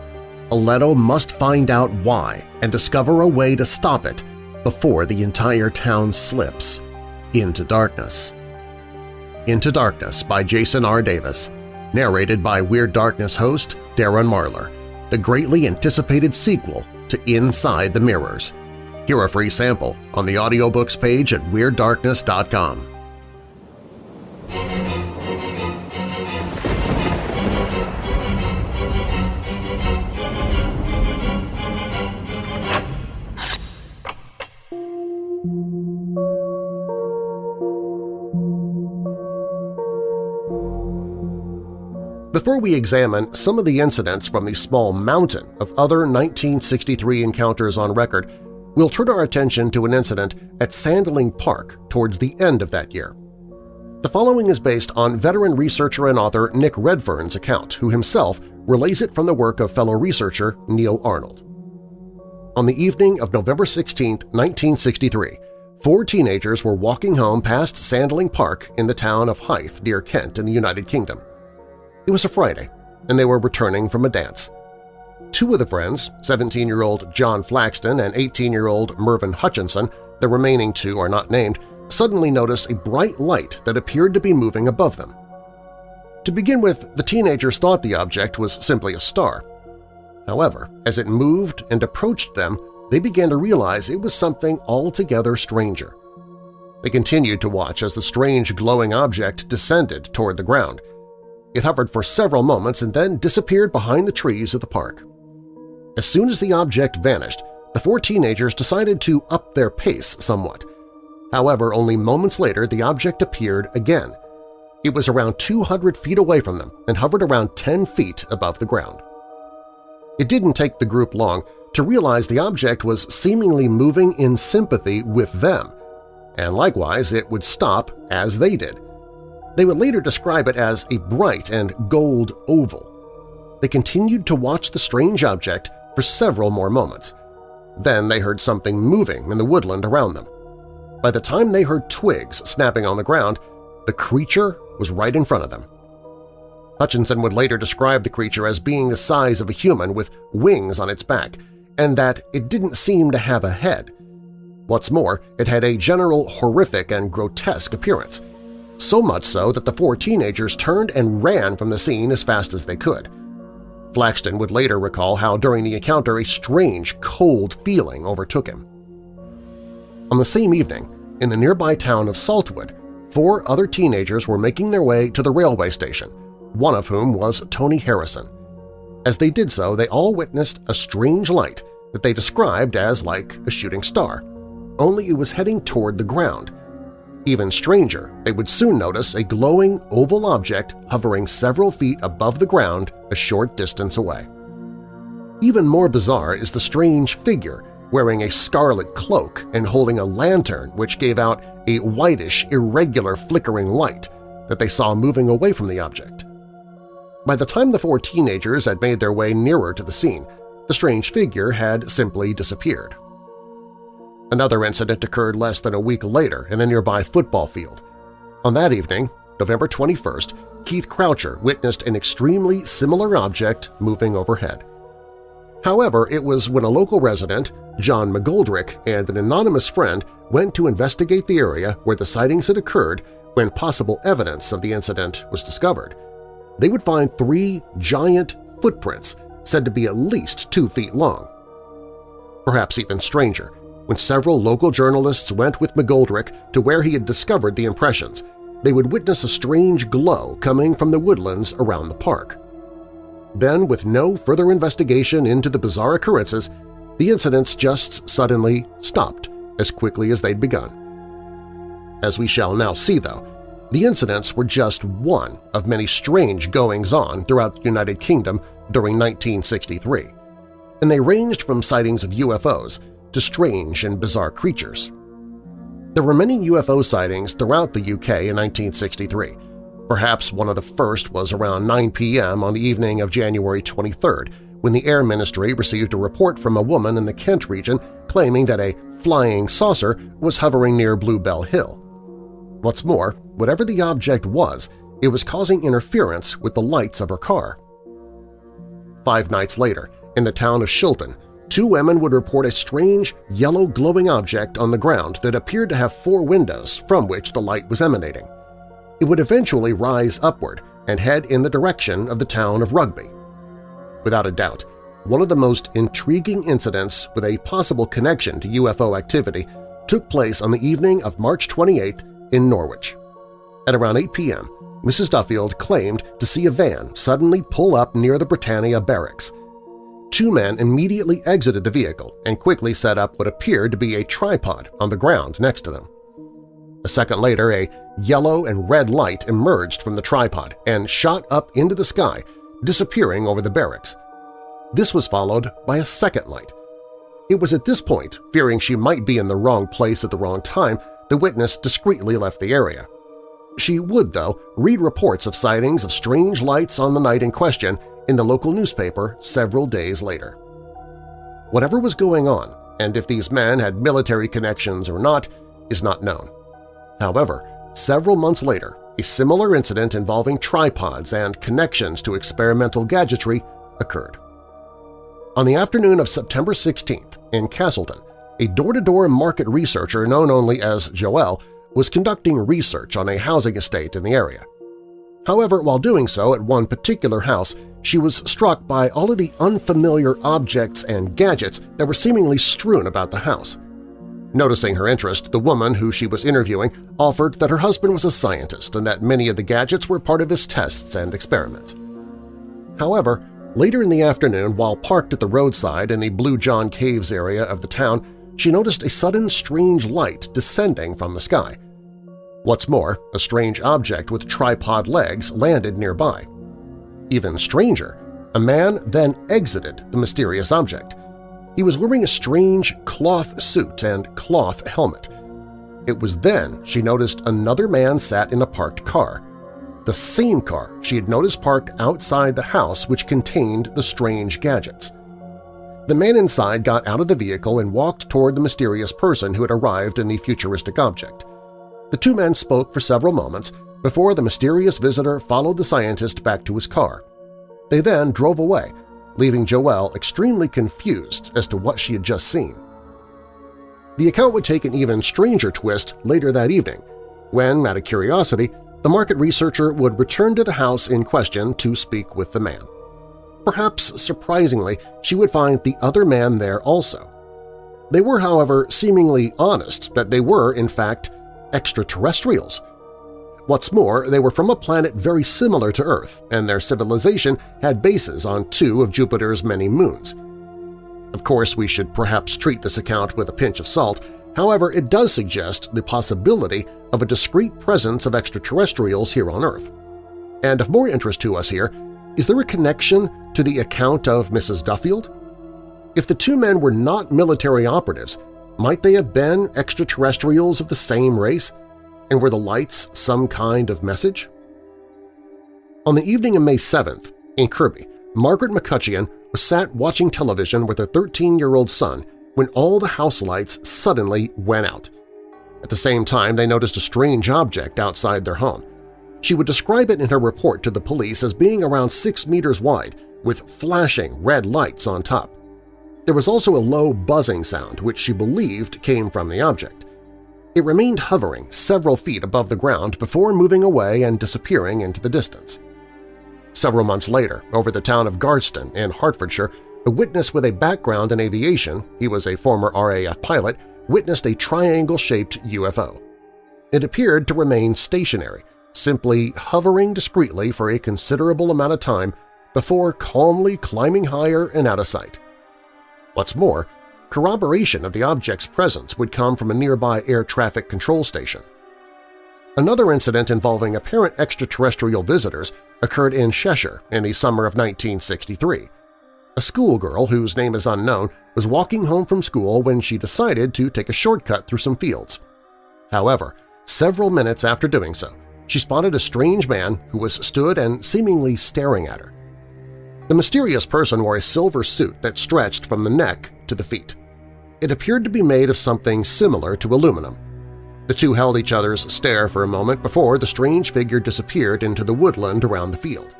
Aletto must find out why and discover a way to stop it before the entire town slips into darkness. Into Darkness by Jason R. Davis, narrated by Weird Darkness host Darren Marlar, the greatly anticipated sequel to Inside the Mirrors. Hear a free sample on the audiobooks page at WeirdDarkness.com. Before we examine some of the incidents from the small mountain of other 1963 encounters on record, we'll turn our attention to an incident at Sandling Park towards the end of that year. The following is based on veteran researcher and author Nick Redfern's account, who himself relays it from the work of fellow researcher Neil Arnold. On the evening of November 16, 1963, four teenagers were walking home past Sandling Park in the town of Hythe near Kent in the United Kingdom. It was a Friday, and they were returning from a dance. Two of the friends, 17-year-old John Flaxton and 18-year-old Mervyn Hutchinson, the remaining two are not named, suddenly notice a bright light that appeared to be moving above them. To begin with, the teenagers thought the object was simply a star. However, as it moved and approached them, they began to realize it was something altogether stranger. They continued to watch as the strange glowing object descended toward the ground. It hovered for several moments and then disappeared behind the trees of the park. As soon as the object vanished, the four teenagers decided to up their pace somewhat. However, only moments later the object appeared again. It was around 200 feet away from them and hovered around 10 feet above the ground. It didn't take the group long to realize the object was seemingly moving in sympathy with them – and likewise it would stop as they did. They would later describe it as a bright and gold oval. They continued to watch the strange object for several more moments. Then they heard something moving in the woodland around them. By the time they heard twigs snapping on the ground, the creature was right in front of them. Hutchinson would later describe the creature as being the size of a human with wings on its back, and that it didn't seem to have a head. What's more, it had a general horrific and grotesque appearance, so much so that the four teenagers turned and ran from the scene as fast as they could. Flaxton would later recall how during the encounter a strange, cold feeling overtook him. On the same evening, in the nearby town of Saltwood, four other teenagers were making their way to the railway station, one of whom was Tony Harrison. As they did so, they all witnessed a strange light that they described as like a shooting star only it was heading toward the ground. Even stranger, they would soon notice a glowing oval object hovering several feet above the ground a short distance away. Even more bizarre is the strange figure wearing a scarlet cloak and holding a lantern which gave out a whitish, irregular flickering light that they saw moving away from the object. By the time the four teenagers had made their way nearer to the scene, the strange figure had simply disappeared. Another incident occurred less than a week later in a nearby football field. On that evening, November 21st, Keith Croucher witnessed an extremely similar object moving overhead. However, it was when a local resident, John McGoldrick, and an anonymous friend went to investigate the area where the sightings had occurred when possible evidence of the incident was discovered. They would find three giant footprints said to be at least two feet long. Perhaps even stranger, when several local journalists went with McGoldrick to where he had discovered the impressions, they would witness a strange glow coming from the woodlands around the park. Then, with no further investigation into the bizarre occurrences, the incidents just suddenly stopped as quickly as they'd begun. As we shall now see, though, the incidents were just one of many strange goings-on throughout the United Kingdom during 1963, and they ranged from sightings of UFOs to strange and bizarre creatures. There were many UFO sightings throughout the UK in 1963. Perhaps one of the first was around 9 p.m. on the evening of January 23rd when the Air Ministry received a report from a woman in the Kent region claiming that a flying saucer was hovering near Bluebell Hill. What's more, whatever the object was, it was causing interference with the lights of her car. Five nights later, in the town of Shilton, two women would report a strange yellow glowing object on the ground that appeared to have four windows from which the light was emanating. It would eventually rise upward and head in the direction of the town of Rugby. Without a doubt, one of the most intriguing incidents with a possible connection to UFO activity took place on the evening of March 28 in Norwich. At around 8 p.m., Mrs. Duffield claimed to see a van suddenly pull up near the Britannia barracks – two men immediately exited the vehicle and quickly set up what appeared to be a tripod on the ground next to them. A second later, a yellow and red light emerged from the tripod and shot up into the sky, disappearing over the barracks. This was followed by a second light. It was at this point, fearing she might be in the wrong place at the wrong time, the witness discreetly left the area. She would, though, read reports of sightings of strange lights on the night in question in the local newspaper several days later. Whatever was going on, and if these men had military connections or not, is not known. However, several months later, a similar incident involving tripods and connections to experimental gadgetry occurred. On the afternoon of September 16th in Castleton, a door-to-door -door market researcher known only as Joelle was conducting research on a housing estate in the area. However, while doing so at one particular house, she was struck by all of the unfamiliar objects and gadgets that were seemingly strewn about the house. Noticing her interest, the woman who she was interviewing offered that her husband was a scientist and that many of the gadgets were part of his tests and experiments. However, later in the afternoon, while parked at the roadside in the Blue John Caves area of the town, she noticed a sudden strange light descending from the sky. What's more, a strange object with tripod legs landed nearby. Even stranger, a man then exited the mysterious object. He was wearing a strange cloth suit and cloth helmet. It was then she noticed another man sat in a parked car, the same car she had noticed parked outside the house which contained the strange gadgets. The man inside got out of the vehicle and walked toward the mysterious person who had arrived in the futuristic object. The two men spoke for several moments before the mysterious visitor followed the scientist back to his car. They then drove away, leaving Joelle extremely confused as to what she had just seen. The account would take an even stranger twist later that evening, when, out of curiosity, the market researcher would return to the house in question to speak with the man. Perhaps surprisingly, she would find the other man there also. They were, however, seemingly honest that they were, in fact, extraterrestrials. What's more, they were from a planet very similar to Earth, and their civilization had bases on two of Jupiter's many moons. Of course, we should perhaps treat this account with a pinch of salt, however it does suggest the possibility of a discrete presence of extraterrestrials here on Earth. And of more interest to us here, is there a connection to the account of Mrs. Duffield? If the two men were not military operatives, might they have been extraterrestrials of the same race? And were the lights some kind of message? On the evening of May 7th, in Kirby, Margaret McCutcheon was sat watching television with her 13-year-old son when all the house lights suddenly went out. At the same time, they noticed a strange object outside their home. She would describe it in her report to the police as being around six meters wide with flashing red lights on top. There was also a low buzzing sound which she believed came from the object. It remained hovering several feet above the ground before moving away and disappearing into the distance. Several months later, over the town of Garston in Hertfordshire, a witness with a background in aviation – he was a former RAF pilot – witnessed a triangle-shaped UFO. It appeared to remain stationary, simply hovering discreetly for a considerable amount of time before calmly climbing higher and out of sight. What's more, corroboration of the object's presence would come from a nearby air traffic control station. Another incident involving apparent extraterrestrial visitors occurred in Cheshire in the summer of 1963. A schoolgirl whose name is unknown was walking home from school when she decided to take a shortcut through some fields. However, several minutes after doing so, she spotted a strange man who was stood and seemingly staring at her. The mysterious person wore a silver suit that stretched from the neck to the feet. It appeared to be made of something similar to aluminum. The two held each other's stare for a moment before the strange figure disappeared into the woodland around the field.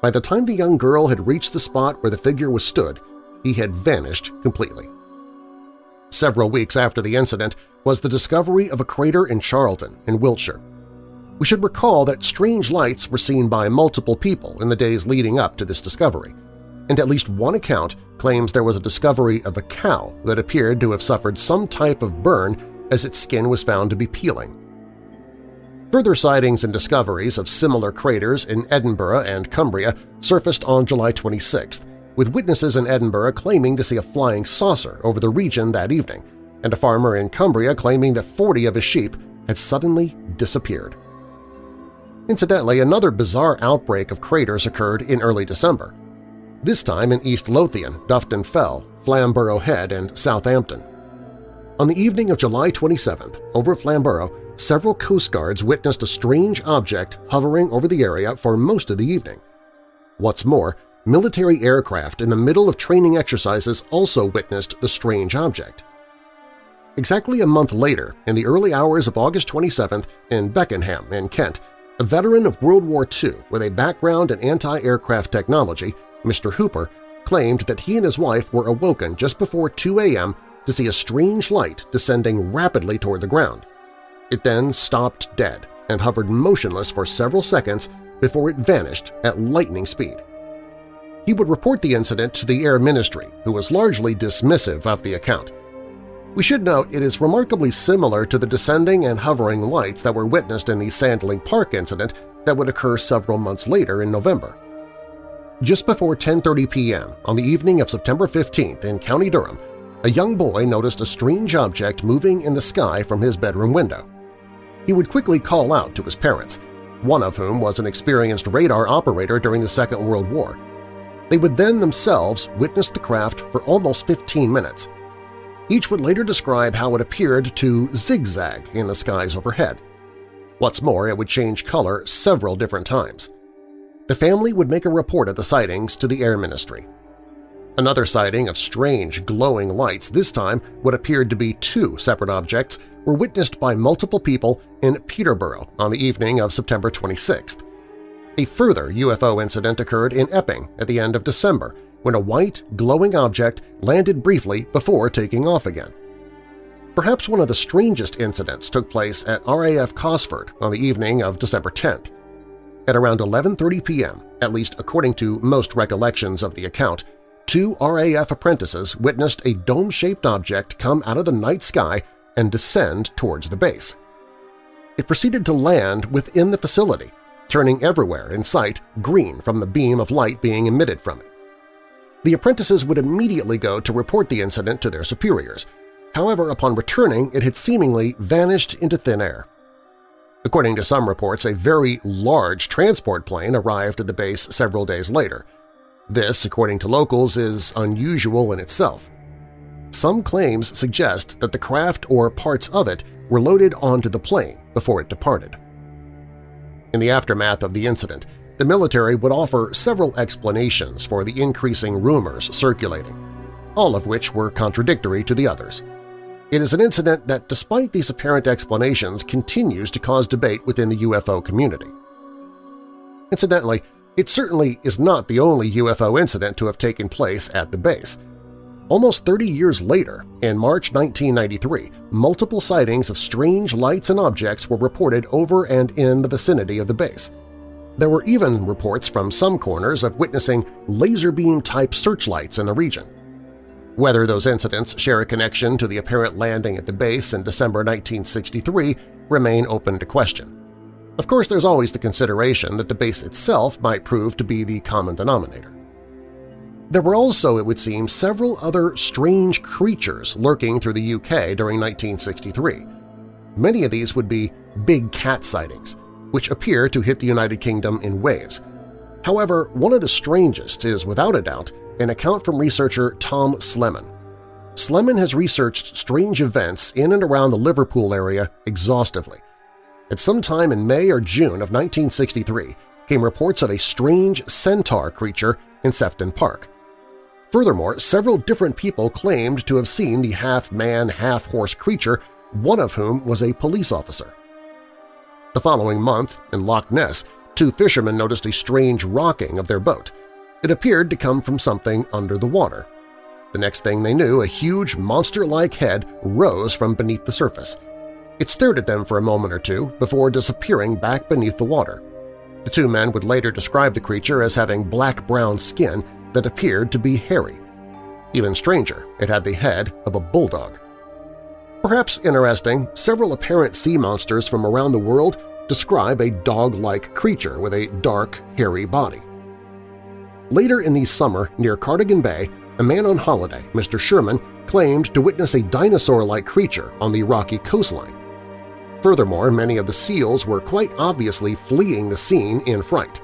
By the time the young girl had reached the spot where the figure was stood, he had vanished completely. Several weeks after the incident was the discovery of a crater in Charlton in Wiltshire. We should recall that strange lights were seen by multiple people in the days leading up to this discovery, and at least one account claims there was a discovery of a cow that appeared to have suffered some type of burn as its skin was found to be peeling. Further sightings and discoveries of similar craters in Edinburgh and Cumbria surfaced on July 26th, with witnesses in Edinburgh claiming to see a flying saucer over the region that evening, and a farmer in Cumbria claiming that 40 of his sheep had suddenly disappeared. Incidentally, another bizarre outbreak of craters occurred in early December, this time in East Lothian, Dufton Fell, Flamborough Head, and Southampton. On the evening of July 27th, over Flamborough, several Coast Guards witnessed a strange object hovering over the area for most of the evening. What's more, military aircraft in the middle of training exercises also witnessed the strange object. Exactly a month later, in the early hours of August 27th in Beckenham in Kent, a veteran of World War II with a background in anti-aircraft technology, Mr. Hooper, claimed that he and his wife were awoken just before 2 a.m. to see a strange light descending rapidly toward the ground. It then stopped dead and hovered motionless for several seconds before it vanished at lightning speed. He would report the incident to the Air Ministry, who was largely dismissive of the account. We should note it is remarkably similar to the descending and hovering lights that were witnessed in the Sandling Park incident that would occur several months later in November. Just before 10.30 p.m. on the evening of September 15th in County Durham, a young boy noticed a strange object moving in the sky from his bedroom window. He would quickly call out to his parents, one of whom was an experienced radar operator during the Second World War. They would then themselves witness the craft for almost 15 minutes. Each would later describe how it appeared to zigzag in the skies overhead. What's more, it would change color several different times. The family would make a report of the sightings to the Air Ministry. Another sighting of strange glowing lights, this time what appeared to be two separate objects, were witnessed by multiple people in Peterborough on the evening of September 26th. A further UFO incident occurred in Epping at the end of December when a white, glowing object landed briefly before taking off again. Perhaps one of the strangest incidents took place at RAF Cosford on the evening of December 10th. At around 11.30 p.m., at least according to most recollections of the account, two RAF apprentices witnessed a dome-shaped object come out of the night sky and descend towards the base. It proceeded to land within the facility, turning everywhere in sight green from the beam of light being emitted from it. The apprentices would immediately go to report the incident to their superiors. However, upon returning, it had seemingly vanished into thin air. According to some reports, a very large transport plane arrived at the base several days later, this, according to locals, is unusual in itself. Some claims suggest that the craft or parts of it were loaded onto the plane before it departed. In the aftermath of the incident, the military would offer several explanations for the increasing rumors circulating, all of which were contradictory to the others. It is an incident that, despite these apparent explanations, continues to cause debate within the UFO community. Incidentally, it certainly is not the only UFO incident to have taken place at the base. Almost 30 years later, in March 1993, multiple sightings of strange lights and objects were reported over and in the vicinity of the base. There were even reports from some corners of witnessing laser beam-type searchlights in the region. Whether those incidents share a connection to the apparent landing at the base in December 1963 remain open to question. Of course, there's always the consideration that the base itself might prove to be the common denominator. There were also, it would seem, several other strange creatures lurking through the UK during 1963. Many of these would be big cat sightings, which appear to hit the United Kingdom in waves. However, one of the strangest is, without a doubt, an account from researcher Tom Slemen. Slemen has researched strange events in and around the Liverpool area exhaustively, at some time in May or June of 1963 came reports of a strange centaur creature in Sefton Park. Furthermore, several different people claimed to have seen the half-man, half-horse creature, one of whom was a police officer. The following month, in Loch Ness, two fishermen noticed a strange rocking of their boat. It appeared to come from something under the water. The next thing they knew, a huge monster-like head rose from beneath the surface. It stared at them for a moment or two before disappearing back beneath the water. The two men would later describe the creature as having black-brown skin that appeared to be hairy. Even stranger, it had the head of a bulldog. Perhaps interesting, several apparent sea monsters from around the world describe a dog-like creature with a dark, hairy body. Later in the summer, near Cardigan Bay, a man on holiday, Mr. Sherman, claimed to witness a dinosaur-like creature on the rocky coastline. Furthermore, many of the seals were quite obviously fleeing the scene in fright.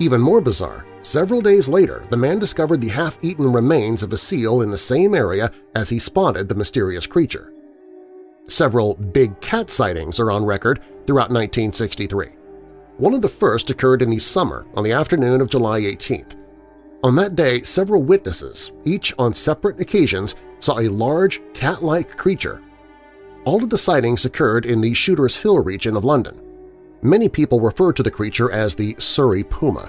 Even more bizarre, several days later the man discovered the half-eaten remains of a seal in the same area as he spotted the mysterious creature. Several big cat sightings are on record throughout 1963. One of the first occurred in the summer on the afternoon of July 18th. On that day, several witnesses, each on separate occasions, saw a large cat-like creature all of the sightings occurred in the Shooters Hill region of London. Many people refer to the creature as the Surrey Puma.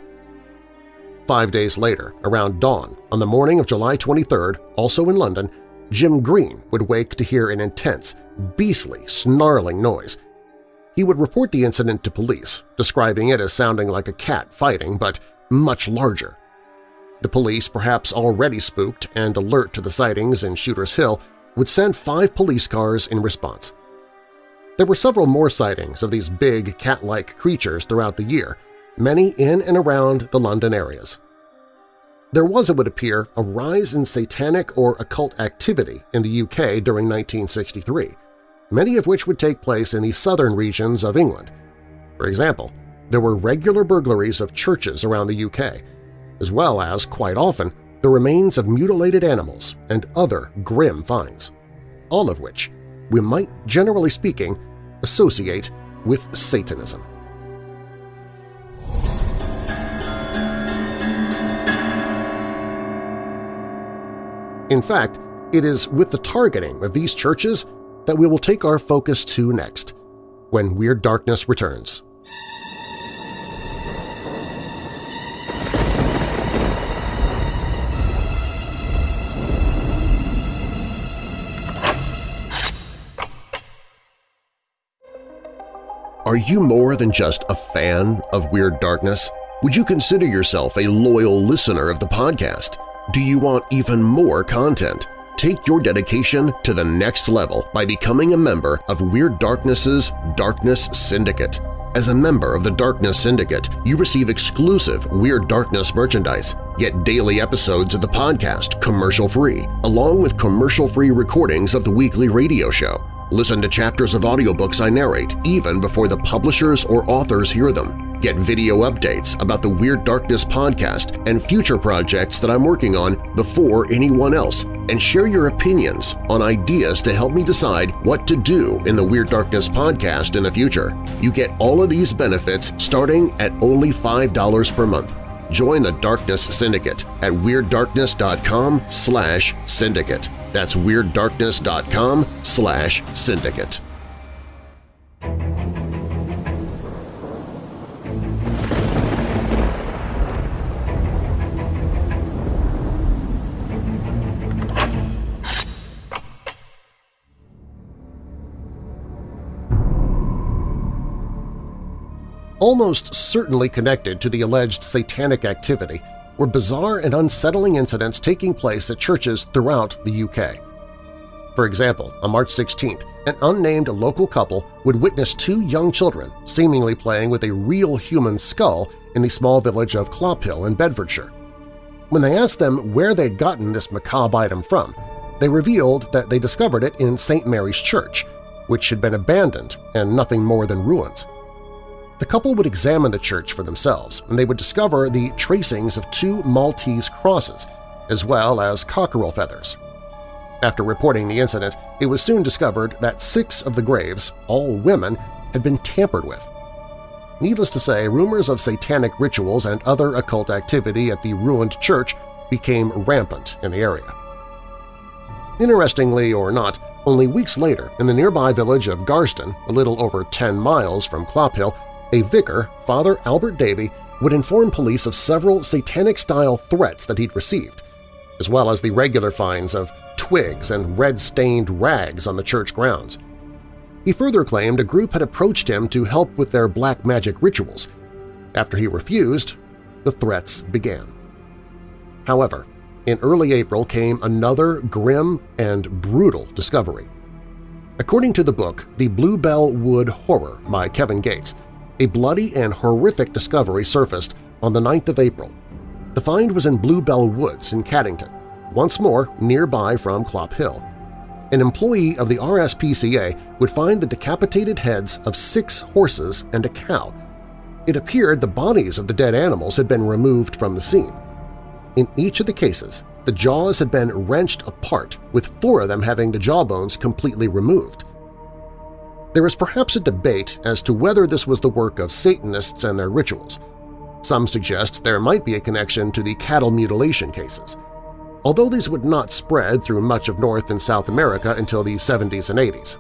Five days later, around dawn, on the morning of July 23rd, also in London, Jim Green would wake to hear an intense, beastly, snarling noise. He would report the incident to police, describing it as sounding like a cat fighting but much larger. The police, perhaps already spooked and alert to the sightings in Shooter's Hill, would send five police cars in response. There were several more sightings of these big cat-like creatures throughout the year, many in and around the London areas. There was, it would appear, a rise in satanic or occult activity in the UK during 1963, many of which would take place in the southern regions of England. For example, there were regular burglaries of churches around the UK, as well as, quite often, the remains of mutilated animals and other grim finds, all of which we might, generally speaking, associate with Satanism. In fact, it is with the targeting of these churches that we will take our focus to next, when Weird Darkness returns. Are you more than just a fan of Weird Darkness? Would you consider yourself a loyal listener of the podcast? Do you want even more content? Take your dedication to the next level by becoming a member of Weird Darkness's Darkness Syndicate. As a member of the Darkness Syndicate, you receive exclusive Weird Darkness merchandise, get daily episodes of the podcast commercial-free, along with commercial-free recordings of the weekly radio show. Listen to chapters of audiobooks I narrate even before the publishers or authors hear them. Get video updates about the Weird Darkness podcast and future projects that I'm working on before anyone else, and share your opinions on ideas to help me decide what to do in the Weird Darkness podcast in the future. You get all of these benefits starting at only $5 per month. Join the Darkness Syndicate at WeirdDarkness.com slash syndicate. That's WeirdDarkness.com slash syndicate. Almost certainly connected to the alleged satanic activity were bizarre and unsettling incidents taking place at churches throughout the UK. For example, on March 16th, an unnamed local couple would witness two young children seemingly playing with a real human skull in the small village of Clophill in Bedfordshire. When they asked them where they'd gotten this macabre item from, they revealed that they discovered it in St. Mary's Church, which had been abandoned and nothing more than ruins. The couple would examine the church for themselves, and they would discover the tracings of two Maltese crosses, as well as cockerel feathers. After reporting the incident, it was soon discovered that six of the graves, all women, had been tampered with. Needless to say, rumors of satanic rituals and other occult activity at the ruined church became rampant in the area. Interestingly or not, only weeks later, in the nearby village of Garston, a little over 10 miles from Clophill, a vicar, Father Albert Davy, would inform police of several satanic-style threats that he'd received, as well as the regular finds of twigs and red-stained rags on the church grounds. He further claimed a group had approached him to help with their black magic rituals. After he refused, the threats began. However, in early April came another grim and brutal discovery. According to the book The Bluebell Wood Horror by Kevin Gates, a bloody and horrific discovery surfaced on the 9th of April. The find was in Bluebell Woods in Caddington, once more nearby from Clophill. An employee of the RSPCA would find the decapitated heads of six horses and a cow. It appeared the bodies of the dead animals had been removed from the scene. In each of the cases, the jaws had been wrenched apart, with four of them having the jawbones completely removed. There is perhaps a debate as to whether this was the work of Satanists and their rituals. Some suggest there might be a connection to the cattle mutilation cases, although these would not spread through much of North and South America until the 70s and 80s.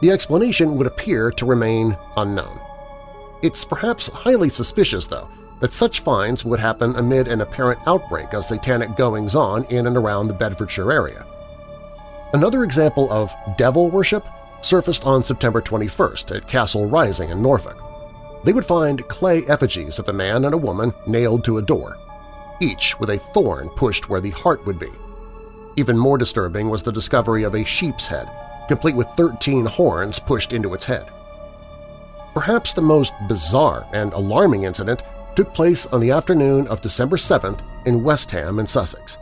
The explanation would appear to remain unknown. It's perhaps highly suspicious, though, that such finds would happen amid an apparent outbreak of satanic goings-on in and around the Bedfordshire area. Another example of devil worship surfaced on September 21st at Castle Rising in Norfolk. They would find clay effigies of a man and a woman nailed to a door. each with a thorn pushed where the heart would be. Even more disturbing was the discovery of a sheep's head, complete with 13 horns pushed into its head. Perhaps the most bizarre and alarming incident took place on the afternoon of December 7th in Westham in Sussex.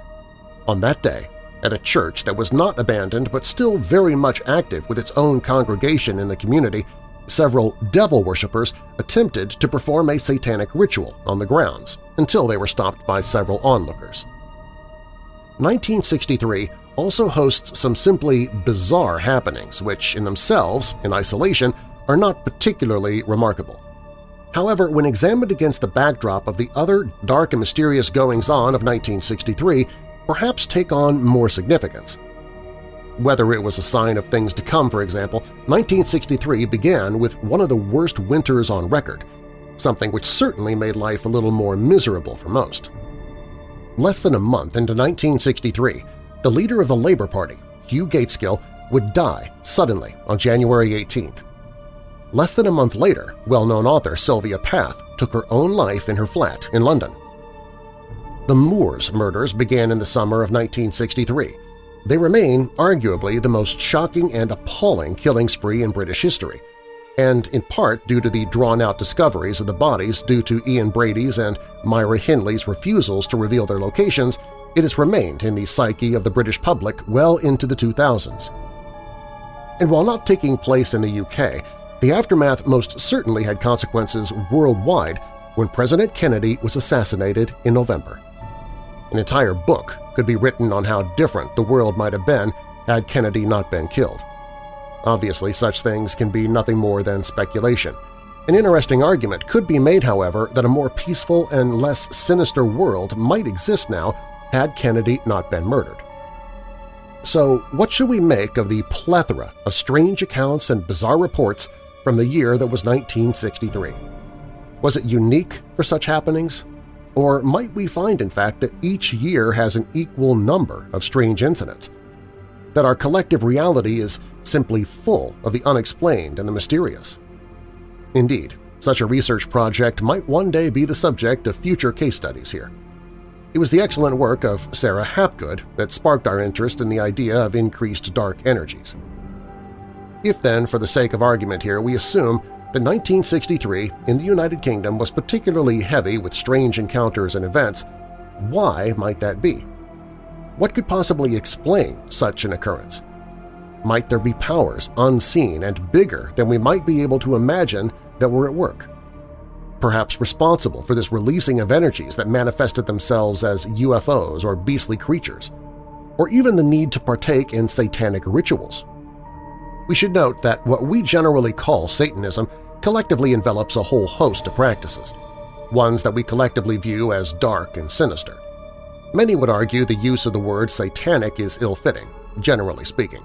On that day, at a church that was not abandoned but still very much active with its own congregation in the community, several devil worshippers attempted to perform a satanic ritual on the grounds until they were stopped by several onlookers. 1963 also hosts some simply bizarre happenings which, in themselves, in isolation, are not particularly remarkable. However, when examined against the backdrop of the other dark and mysterious goings-on of 1963, perhaps take on more significance. Whether it was a sign of things to come, for example, 1963 began with one of the worst winters on record, something which certainly made life a little more miserable for most. Less than a month into 1963, the leader of the Labour Party, Hugh Gaitskell, would die suddenly on January 18th. Less than a month later, well-known author Sylvia Plath took her own life in her flat in London. The Moors murders began in the summer of 1963. They remain arguably the most shocking and appalling killing spree in British history, and in part due to the drawn-out discoveries of the bodies due to Ian Brady's and Myra Hindley's refusals to reveal their locations, it has remained in the psyche of the British public well into the 2000s. And while not taking place in the UK, the aftermath most certainly had consequences worldwide when President Kennedy was assassinated in November. An entire book could be written on how different the world might have been had Kennedy not been killed. Obviously, such things can be nothing more than speculation. An interesting argument could be made, however, that a more peaceful and less sinister world might exist now had Kennedy not been murdered. So what should we make of the plethora of strange accounts and bizarre reports from the year that was 1963. Was it unique for such happenings? Or might we find, in fact, that each year has an equal number of strange incidents? That our collective reality is simply full of the unexplained and the mysterious? Indeed, such a research project might one day be the subject of future case studies here. It was the excellent work of Sarah Hapgood that sparked our interest in the idea of increased dark energies. If then, for the sake of argument here, we assume that 1963 in the United Kingdom was particularly heavy with strange encounters and events, why might that be? What could possibly explain such an occurrence? Might there be powers unseen and bigger than we might be able to imagine that were at work? Perhaps responsible for this releasing of energies that manifested themselves as UFOs or beastly creatures? Or even the need to partake in satanic rituals we should note that what we generally call Satanism collectively envelops a whole host of practices, ones that we collectively view as dark and sinister. Many would argue the use of the word satanic is ill-fitting, generally speaking.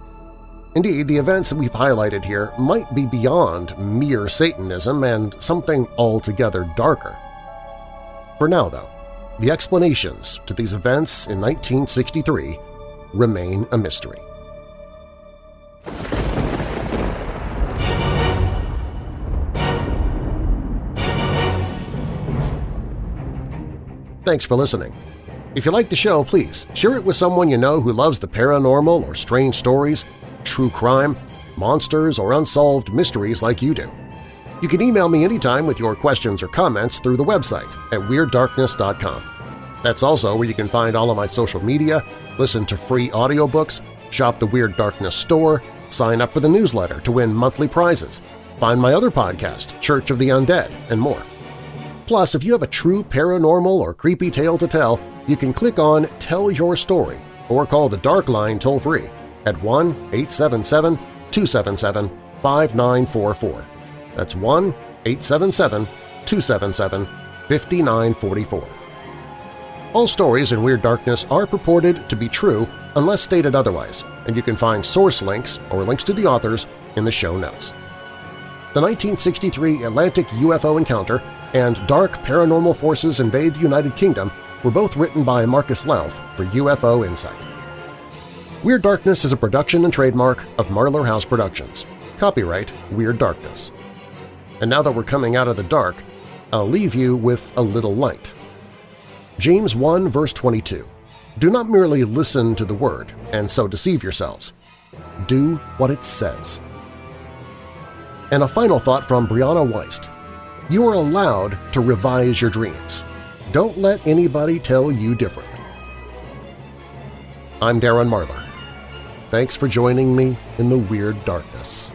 Indeed, the events we've highlighted here might be beyond mere Satanism and something altogether darker. For now, though, the explanations to these events in 1963 remain a mystery. Thanks for listening. If you like the show, please share it with someone you know who loves the paranormal or strange stories, true crime, monsters, or unsolved mysteries like you do. You can email me anytime with your questions or comments through the website at WeirdDarkness.com. That's also where you can find all of my social media, listen to free audiobooks, shop the Weird Darkness store, sign up for the newsletter to win monthly prizes, find my other podcast, Church of the Undead, and more. Plus, if you have a true paranormal or creepy tale to tell, you can click on Tell Your Story or call the Dark Line toll-free at 1-877-277-5944. That's 1-877-277-5944. All stories in Weird Darkness are purported to be true unless stated otherwise, and you can find source links or links to the authors in the show notes. The 1963 Atlantic UFO encounter and Dark Paranormal Forces Invade the United Kingdom were both written by Marcus Lowth for UFO Insight. Weird Darkness is a production and trademark of Marlar House Productions. Copyright Weird Darkness. And now that we're coming out of the dark, I'll leave you with a little light. James 1 verse 22, Do not merely listen to the word and so deceive yourselves. Do what it says. And a final thought from Brianna Weist. You are allowed to revise your dreams. Don't let anybody tell you different. I'm Darren Marlar. Thanks for joining me in the Weird Darkness.